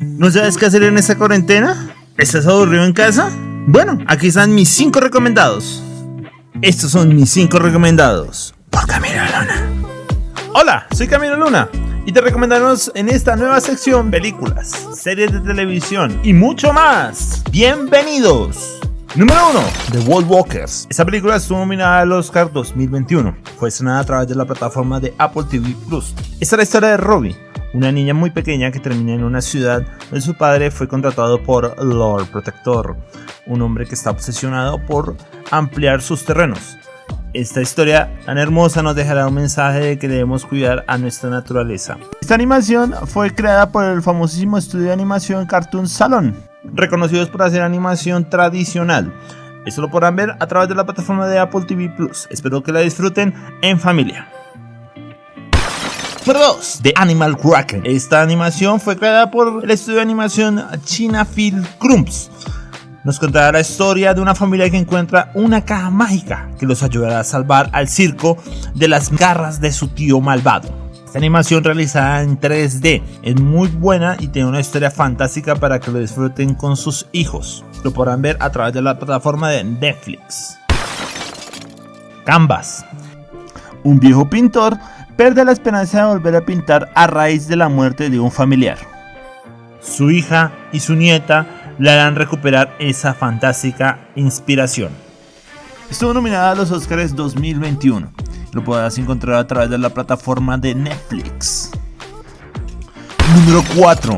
¿No sabes qué hacer en esta cuarentena? ¿Estás aburrido en casa? Bueno, aquí están mis 5 recomendados. Estos son mis 5 recomendados por Camilo Luna. Hola, soy Camilo Luna y te recomendamos en esta nueva sección películas, series de televisión y mucho más. Bienvenidos. Número 1. The World Walkers. Esta película estuvo nominada al Oscar 2021. Fue estrenada a través de la plataforma de Apple TV Plus. Esta es la historia de Robbie, una niña muy pequeña que termina en una ciudad donde su padre fue contratado por Lord Protector, un hombre que está obsesionado por ampliar sus terrenos. Esta historia tan hermosa nos dejará un mensaje de que debemos cuidar a nuestra naturaleza. Esta animación fue creada por el famosísimo estudio de animación Cartoon Salon, reconocidos por hacer animación tradicional. Esto lo podrán ver a través de la plataforma de Apple TV Plus. Espero que la disfruten en familia. Número 2. The Animal Cracker. Esta animación fue creada por el estudio de animación China Film Crumps. Nos contará la historia de una familia que encuentra una caja mágica que los ayudará a salvar al circo de las garras de su tío malvado. Esta animación realizada en 3D es muy buena y tiene una historia fantástica para que lo disfruten con sus hijos. Lo podrán ver a través de la plataforma de Netflix. Canvas. Un viejo pintor pierde la esperanza de volver a pintar a raíz de la muerte de un familiar. Su hija y su nieta le harán recuperar esa fantástica inspiración. Estuvo nominada a los Oscars 2021. Lo podrás encontrar a través de la plataforma de Netflix. Número 4.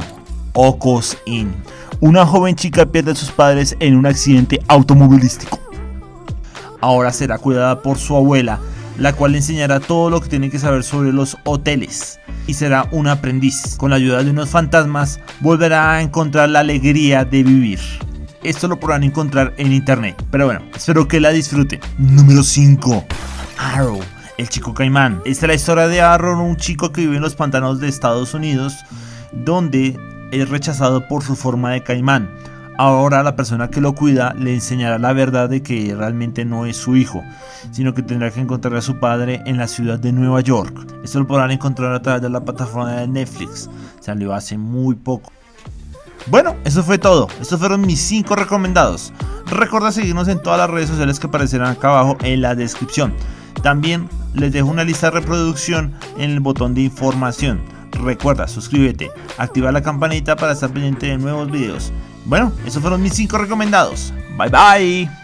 Ocos In. Una joven chica pierde a sus padres en un accidente automovilístico. Ahora será cuidada por su abuela la cual le enseñará todo lo que tiene que saber sobre los hoteles y será un aprendiz. Con la ayuda de unos fantasmas volverá a encontrar la alegría de vivir. Esto lo podrán encontrar en internet. Pero bueno, espero que la disfruten. Número 5. Arrow. El chico caimán. Esta es la historia de Arrow, un chico que vive en los pantanos de Estados Unidos, donde es rechazado por su forma de caimán. Ahora la persona que lo cuida le enseñará la verdad de que realmente no es su hijo, sino que tendrá que encontrar a su padre en la ciudad de Nueva York. Esto lo podrán encontrar a través de la plataforma de Netflix. Salió hace muy poco. Bueno, eso fue todo. Estos fueron mis 5 recomendados. Recuerda seguirnos en todas las redes sociales que aparecerán acá abajo en la descripción. También les dejo una lista de reproducción en el botón de información. Recuerda, suscríbete, activa la campanita para estar pendiente de nuevos videos. Bueno, esos fueron mis 5 recomendados. Bye bye.